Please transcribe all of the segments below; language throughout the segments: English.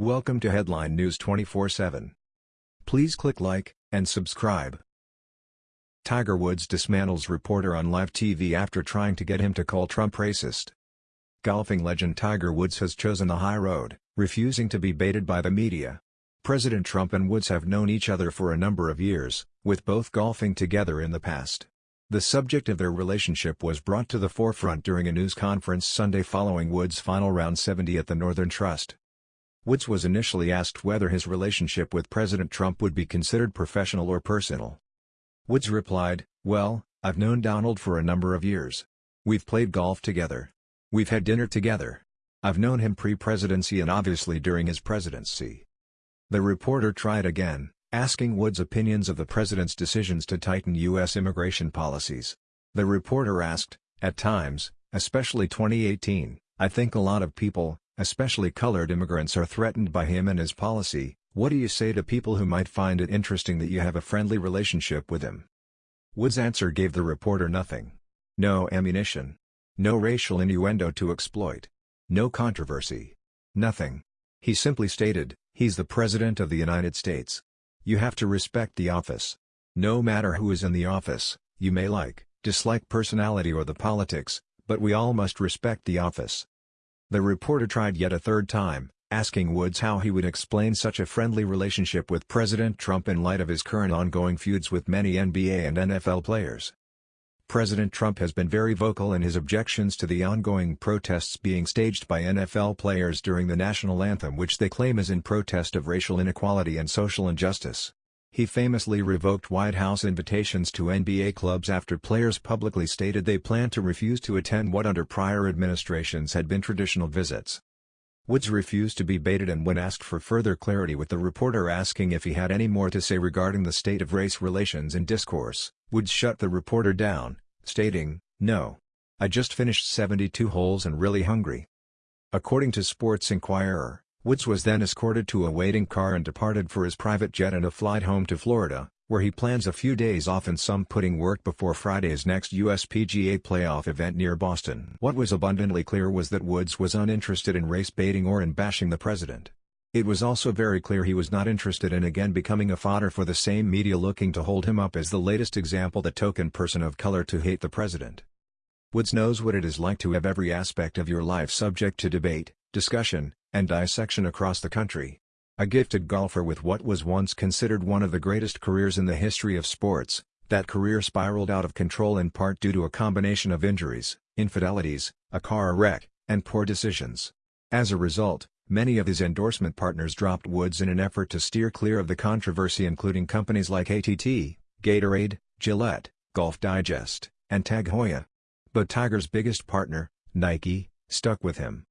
Welcome to Headline News 24/7. Please click like and subscribe. Tiger Woods dismantles reporter on live TV after trying to get him to call Trump racist. Golfing legend Tiger Woods has chosen the high road, refusing to be baited by the media. President Trump and Woods have known each other for a number of years, with both golfing together in the past. The subject of their relationship was brought to the forefront during a news conference Sunday following Woods' final round 70 at the Northern Trust. Woods was initially asked whether his relationship with President Trump would be considered professional or personal. Woods replied, Well, I've known Donald for a number of years. We've played golf together. We've had dinner together. I've known him pre-presidency and obviously during his presidency. The reporter tried again, asking Woods' opinions of the president's decisions to tighten U.S. immigration policies. The reporter asked, at times, especially 2018, I think a lot of people, especially colored immigrants are threatened by him and his policy, what do you say to people who might find it interesting that you have a friendly relationship with him? Woods' answer gave the reporter nothing. No ammunition. No racial innuendo to exploit. No controversy. Nothing. He simply stated, he's the President of the United States. You have to respect the office. No matter who is in the office, you may like, dislike personality or the politics, but we all must respect the office. The reporter tried yet a third time, asking Woods how he would explain such a friendly relationship with President Trump in light of his current ongoing feuds with many NBA and NFL players. President Trump has been very vocal in his objections to the ongoing protests being staged by NFL players during the national anthem which they claim is in protest of racial inequality and social injustice. He famously revoked White House invitations to NBA clubs after players publicly stated they plan to refuse to attend what under prior administrations had been traditional visits. Woods refused to be baited and when asked for further clarity with the reporter asking if he had any more to say regarding the state of race relations in discourse, Woods shut the reporter down, stating, No. I just finished 72 holes and really hungry. According to Sports Inquirer, Woods was then escorted to a waiting car and departed for his private jet and a flight home to Florida, where he plans a few days off and some putting work before Friday's next USPGA playoff event near Boston. What was abundantly clear was that Woods was uninterested in race baiting or in bashing the president. It was also very clear he was not interested in again becoming a fodder for the same media looking to hold him up as the latest example the token person of color to hate the president. Woods knows what it is like to have every aspect of your life subject to debate, discussion, and dissection across the country. A gifted golfer with what was once considered one of the greatest careers in the history of sports, that career spiraled out of control in part due to a combination of injuries, infidelities, a car wreck, and poor decisions. As a result, many of his endorsement partners dropped Woods in an effort to steer clear of the controversy including companies like ATT, Gatorade, Gillette, Golf Digest, and Tag Heuer. But Tiger's biggest partner, Nike, stuck with him.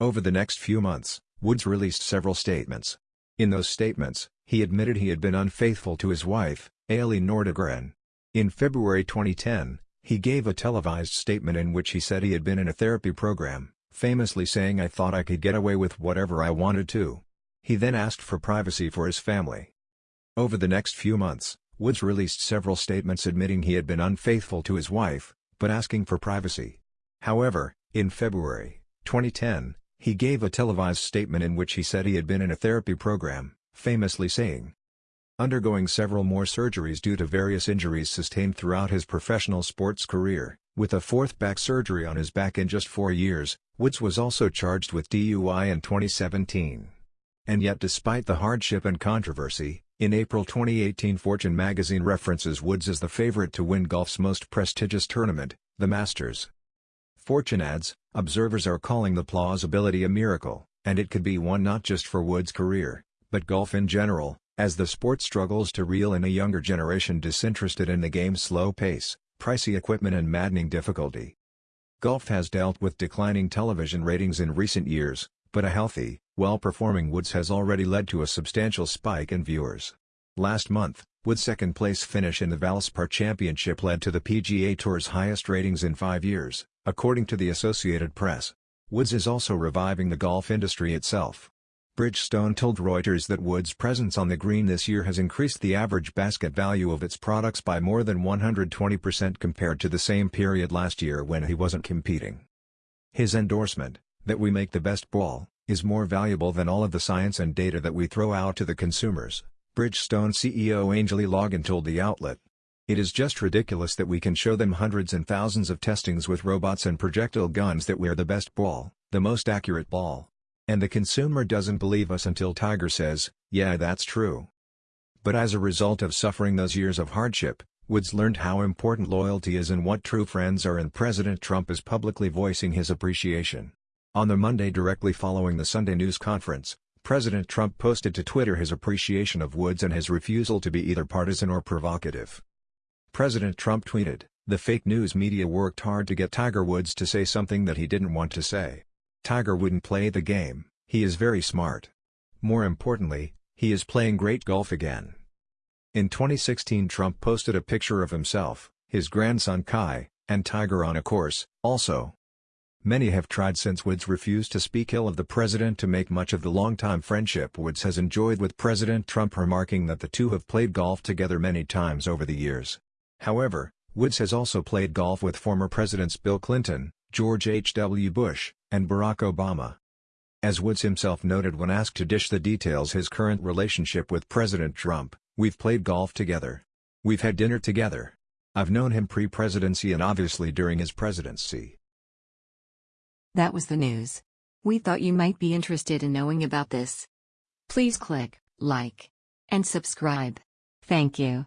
Over the next few months, Woods released several statements. In those statements, he admitted he had been unfaithful to his wife, Elin Nordegren. In February 2010, he gave a televised statement in which he said he had been in a therapy program, famously saying I thought I could get away with whatever I wanted to. He then asked for privacy for his family. Over the next few months, Woods released several statements admitting he had been unfaithful to his wife, but asking for privacy. However, in February 2010, he gave a televised statement in which he said he had been in a therapy program, famously saying, Undergoing several more surgeries due to various injuries sustained throughout his professional sports career, with a fourth back surgery on his back in just four years, Woods was also charged with DUI in 2017. And yet despite the hardship and controversy, in April 2018 Fortune magazine references Woods as the favorite to win golf's most prestigious tournament, the Masters. Fortune adds, observers are calling the plausibility a miracle, and it could be one not just for Woods' career, but golf in general, as the sport struggles to reel in a younger generation disinterested in the game's slow pace, pricey equipment and maddening difficulty. Golf has dealt with declining television ratings in recent years, but a healthy, well-performing Woods has already led to a substantial spike in viewers. Last month, Woods' second-place finish in the Valspar Championship led to the PGA Tour's highest ratings in five years, according to the Associated Press. Woods is also reviving the golf industry itself. Bridgestone told Reuters that Woods' presence on the green this year has increased the average basket value of its products by more than 120% compared to the same period last year when he wasn't competing. His endorsement, that we make the best ball, is more valuable than all of the science and data that we throw out to the consumers, Bridgestone CEO Angel Ilagan told the outlet. It is just ridiculous that we can show them hundreds and thousands of testings with robots and projectile guns that we're the best ball, the most accurate ball. And the consumer doesn't believe us until Tiger says, yeah that's true. But as a result of suffering those years of hardship, Woods learned how important loyalty is and what true friends are and President Trump is publicly voicing his appreciation. On the Monday directly following the Sunday news conference, President Trump posted to Twitter his appreciation of Woods and his refusal to be either partisan or provocative. President Trump tweeted, The fake news media worked hard to get Tiger Woods to say something that he didn't want to say. Tiger wouldn't play the game, he is very smart. More importantly, he is playing great golf again. In 2016 Trump posted a picture of himself, his grandson Kai, and Tiger on a course, also. Many have tried since Woods refused to speak ill of the president to make much of the longtime friendship Woods has enjoyed with President Trump remarking that the two have played golf together many times over the years. However, Woods has also played golf with former Presidents Bill Clinton, George H. W. Bush, and Barack Obama. As Woods himself noted when asked to dish the details his current relationship with President Trump, We've played golf together. We've had dinner together. I've known him pre-presidency and obviously during his presidency. That was the news. We thought you might be interested in knowing about this. Please click like and subscribe. Thank you.